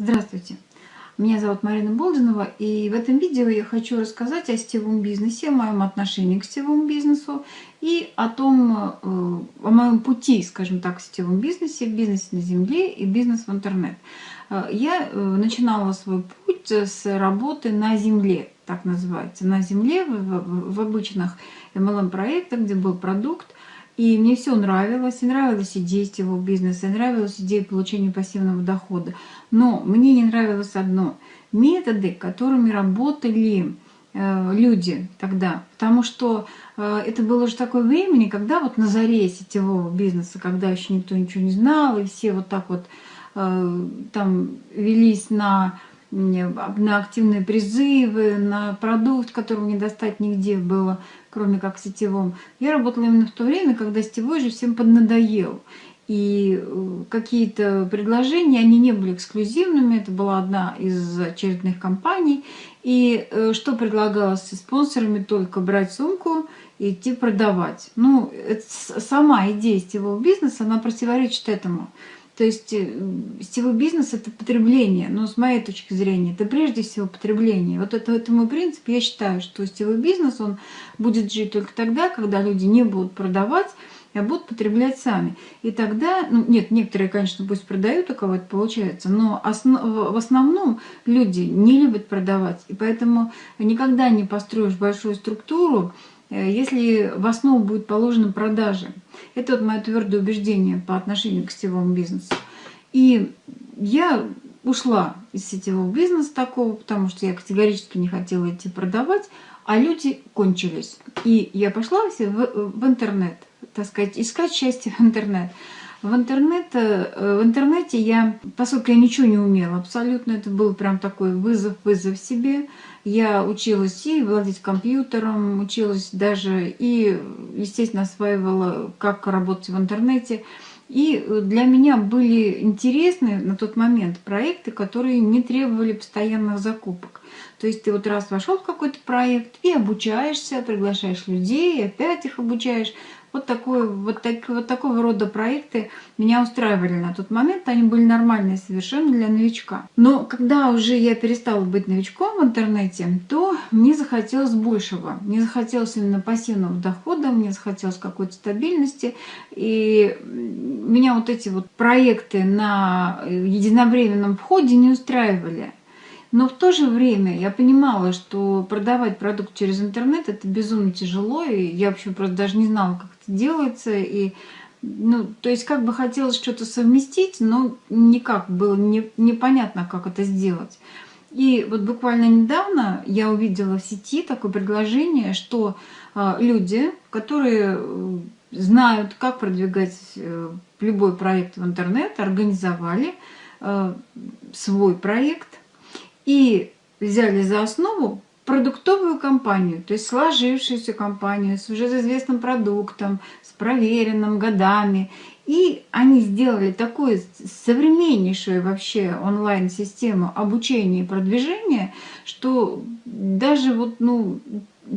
Здравствуйте! Меня зовут Марина Болдинова, и в этом видео я хочу рассказать о сетевом бизнесе, о моем отношении к сетевому бизнесу и о том, э, о моем пути, скажем так, в сетевом бизнесе, в бизнесе на земле и бизнес в интернет. Э, я э, начинала свой путь с работы на земле, так называется, на земле, в, обычных MLM-проектах, где был продукт, и мне все нравилось, и нравилась идея сетевого бизнеса, и нравилась идея получения пассивного дохода. Но мне не нравилось одно – методы, которыми работали э, люди тогда. Потому что э, это было уже такое времени, когда вот на заре сетевого бизнеса, когда еще никто ничего не знал, и все вот так вот э, там велись на на активные призывы, на продукт, которого не достать нигде было, кроме как сетевом. Я работала именно в то время, когда сетевой же всем поднадоел. И э, какие-то предложения, они не были эксклюзивными, это была одна из очередных компаний. И э, что предлагалось спонсорами? Только брать сумку и идти продавать. Ну, сама идея сетевого бизнеса, она противоречит этому. То есть э, сетевой бизнес – это потребление, но с моей точки зрения это прежде всего потребление. Вот это, это мой принцип. Я считаю, что сетевой бизнес он будет жить только тогда, когда люди не будут продавать, а будут потреблять сами. И тогда, ну нет, некоторые, конечно, пусть продают, у кого это получается, но основ, в основном люди не любят продавать. И поэтому никогда не построишь большую структуру, если в основу будет положена продажа. Это вот мое твердое убеждение по отношению к сетевому бизнесу. И я ушла из сетевого бизнеса такого, потому что я категорически не хотела идти продавать, а люди кончились. И я пошла в, в интернет, так сказать, искать счастье в интернет. В, интернет, э, в интернете я, поскольку я ничего не умела абсолютно, это был прям такой вызов-вызов себе. Я училась и владеть компьютером, училась даже и, естественно, осваивала, как работать в интернете. И для меня были интересны на тот момент проекты, которые не требовали постоянных закупок. То есть ты вот раз вошел в какой-то проект и обучаешься, приглашаешь людей, опять их обучаешь. Вот, такой, вот, так, вот такого рода проекты меня устраивали на тот момент. Они были нормальные совершенно для новичка. Но когда уже я перестала быть новичком в интернете, то мне захотелось большего. Мне захотелось именно пассивного дохода, мне захотелось какой-то стабильности. И меня вот эти вот проекты на единовременном входе не устраивали. Но в то же время я понимала, что продавать продукт через интернет это безумно тяжело, и я вообще просто даже не знала, как это делается. И, ну, то есть как бы хотелось что-то совместить, но никак было не, непонятно, как это сделать. И вот буквально недавно я увидела в сети такое предложение, что э, люди, которые э, знают, как продвигать э, любой проект в интернет, организовали э, свой проект и взяли за основу продуктовую компанию, то есть сложившуюся компанию с уже известным продуктом, с проверенным годами. И они сделали такую современнейшую вообще онлайн-систему обучения и продвижения, что даже вот, ну,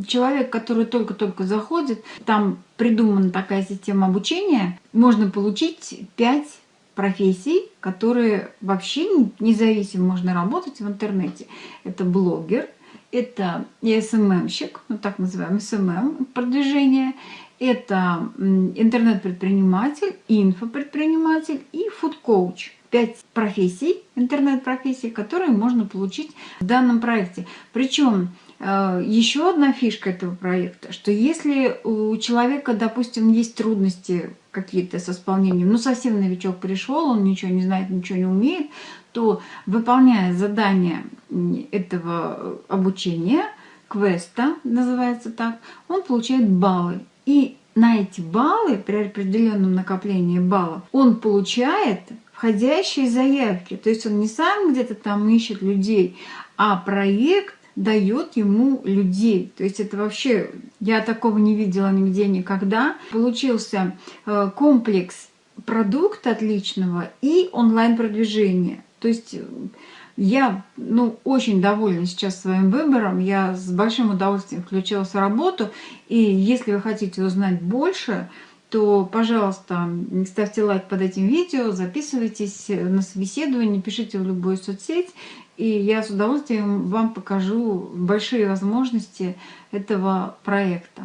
человек, который только-только заходит, там придумана такая система обучения, можно получить 5 профессий, которые вообще независимо можно работать в интернете. Это блогер, это SMM щик, ну так называемый SMM продвижение, это интернет-предприниматель, инфопредприниматель и фуд-коуч. Пять профессий, интернет-профессий, которые можно получить в данном проекте. Причем э, еще одна фишка этого проекта, что если у человека, допустим, есть трудности какие-то с исполнением, ну совсем новичок пришел, он ничего не знает, ничего не умеет, то выполняя задание этого обучения, квеста называется так, он получает баллы. И на эти баллы, при определенном накоплении баллов, он получает входящие заявки. То есть он не сам где-то там ищет людей, а проект дает ему людей. То есть это вообще, я такого не видела нигде никогда. Получился э, комплекс продукта отличного и онлайн-продвижения. То есть э, я ну, очень довольна сейчас своим выбором. Я с большим удовольствием включилась в работу. И если вы хотите узнать больше, то, пожалуйста, ставьте лайк под этим видео, записывайтесь на собеседование, пишите в любую соцсеть, и я с удовольствием вам покажу большие возможности этого проекта.